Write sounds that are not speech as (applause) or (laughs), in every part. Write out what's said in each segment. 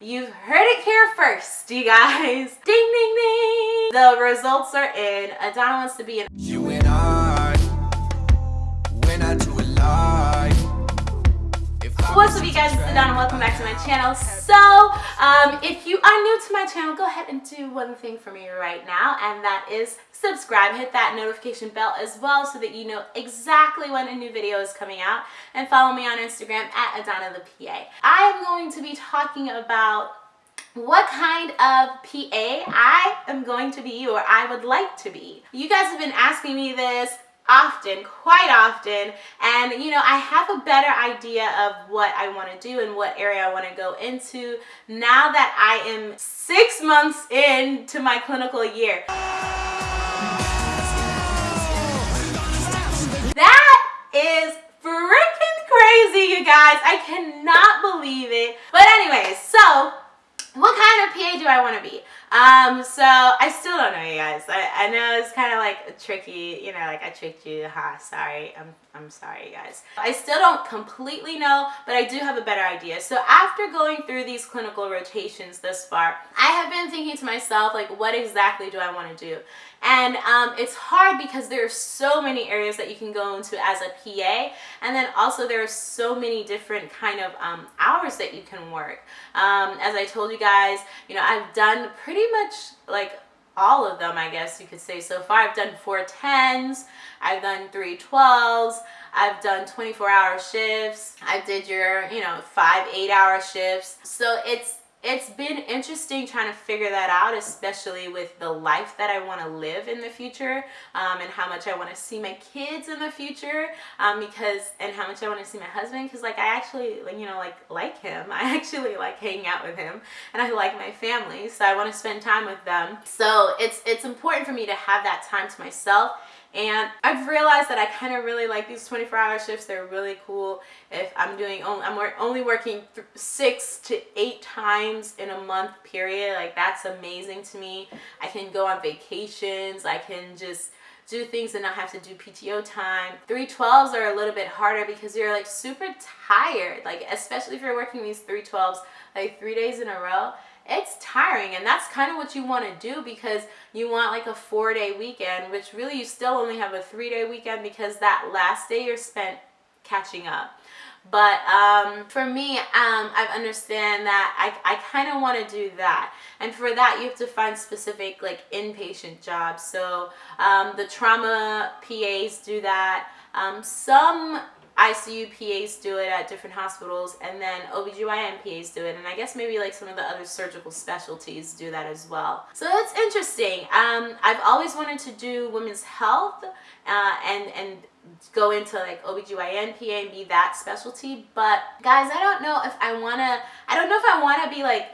You've heard it here first, you guys. (laughs) Ding, ding, ding. The results are in. Adana wants to be in. You What's up, you guys? It's Adana. Welcome back to my channel. So, um, if you are new to my channel, go ahead and do one thing for me right now, and that is subscribe. Hit that notification bell as well so that you know exactly when a new video is coming out. And follow me on Instagram at Adana the PA. I am going to be talking about what kind of PA I am going to be or I would like to be. You guys have been asking me this often, quite often, and you know, I have a better idea of what I want to do and what area I want to go into now that I am six months into my clinical year. That is freaking crazy, you guys. I cannot believe it. But anyways, so what kind of PA do I want to be? Um, so I still don't know, you guys. I, I know it's kind of like a tricky, you know, like I tricked you. Ha, sorry. I'm, I'm sorry, guys. I still don't completely know, but I do have a better idea. So after going through these clinical rotations thus far, I have been thinking to myself, like, what exactly do I want to do? And um, it's hard because there are so many areas that you can go into as a PA, and then also there are so many different kind of um, hours that you can work. Um, as I told you guys, you know, I've done pretty much like all of them, I guess you could say so far. I've done four tens, I've done three twelves, I've done 24 hour shifts, I did your, you know, five, eight hour shifts. So it's it's been interesting trying to figure that out, especially with the life that I want to live in the future um, and how much I want to see my kids in the future um, because and how much I want to see my husband because like I actually you know like like him. (laughs) I actually like hanging out with him and I like my family so I want to spend time with them. So it's it's important for me to have that time to myself and I've realized that I kind of really like these 24 hour shifts. They're really cool. If I'm doing, only, I'm only working six to eight times in a month period. Like that's amazing to me. I can go on vacations. I can just do things and not have to do PTO time. 312s are a little bit harder because you're like super tired. Like especially if you're working these 312s like three days in a row it's tiring and that's kind of what you want to do because you want like a four day weekend which really you still only have a three day weekend because that last day you're spent catching up. But um, for me um, i understand that i, I kind of want to do that. And for that you have to find specific like inpatient jobs. So um, the trauma pas do that. Um, some ICU PAs do it at different hospitals and then OBGYN PAs do it and I guess maybe like some of the other surgical specialties do that as well. So it's interesting. Um, I've always wanted to do women's health uh, and, and go into like OBGYN PA and be that specialty but guys I don't know if I want to I don't know if I want to be like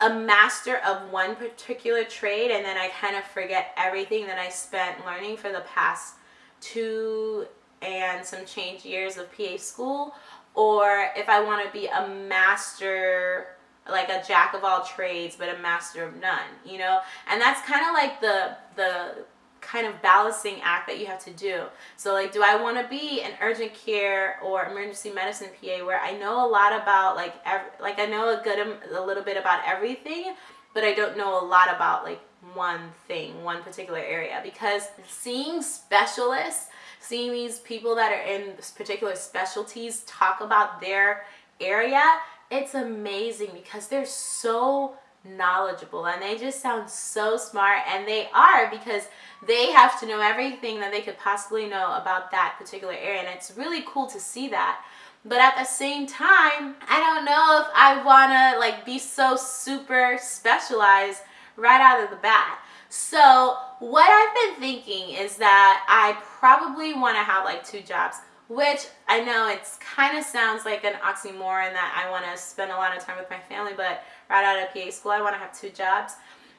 a master of one particular trade and then I kind of forget everything that I spent learning for the past two and some change years of PA school or if I want to be a master like a jack of all trades but a master of none you know? And that's kind of like the the kind of balancing act that you have to do. So like do I want to be an urgent care or emergency medicine PA where I know a lot about like ev- like I know a good a little bit about everything but I don't know a lot about like one thing one particular area? Because seeing specialists seeing these people that are in particular specialties talk about their area, it's amazing because they're so knowledgeable and they just sound so smart and they are because they have to know everything that they could possibly know about that particular area and it's really cool to see that. But at the same time i don't know if i want to like be so super specialized right out of the bat so what I've been thinking is that I probably want to have like two jobs, which I know it's kind of sounds like an oxymoron that I want to spend a lot of time with my family, but right out of PA school, I want to have two jobs.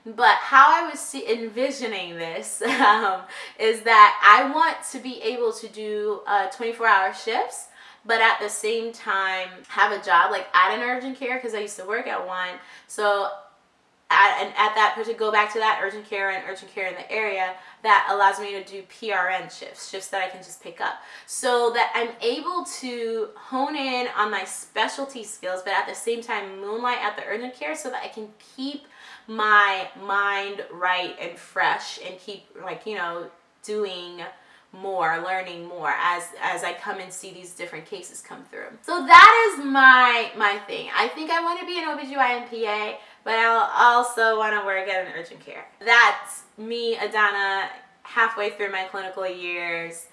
But how I was see, envisioning this (laughs) um, is that I want to be able to do uh, 24 hour shifts but at the same time have a job like at an urgent care because I used to work at one. So at, and at that to go back to that urgent care and urgent care in the area that allows me to do PRN shifts, shifts that I can just pick up, so that I'm able to hone in on my specialty skills, but at the same time moonlight at the urgent care, so that I can keep my mind right and fresh and keep like you know doing more learning more as as i come and see these different cases come through. So that is my my thing. I think i want to be an obgyn pa but i'll also want to work at an urgent care. That's me adana halfway through my clinical years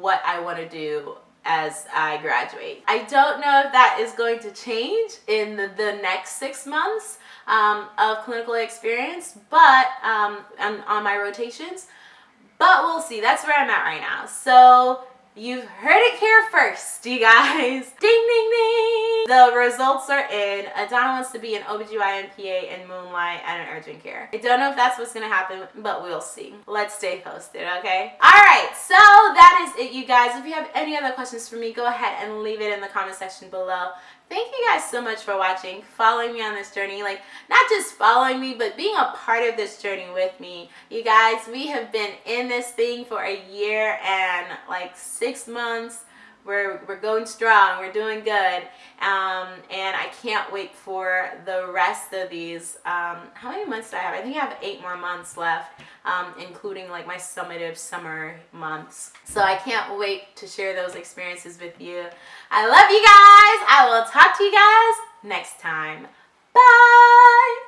what i want to do as I graduate. I don't know if that is going to change in the, the next six months um, of clinical experience, but um, on, on my rotations, but we'll see. That's where I'm at right now. So You've heard it here first, you guys. (laughs) Ding, ding, ding. The results are in. Adana wants to be an OBGYN PA in Moonlight and an urgent care. I don't know if that's what's to happen, but we'll see. Let's stay posted, okay? All right, so that is it, you guys. If you have any other questions for me, go ahead and leave it in the comment section below thank you guys so much for watching following me on this journey like not just following me but being a part of this journey with me. You guys we have been in this thing for a year and like six months we're, we're going strong we're doing good um, and I can't wait for the rest of these um, how many months do I have? I think I have eight more months left um, including like my summative summer months. So I can't wait to share those experiences with you. I love you guys. I will talk to you guys next time. Bye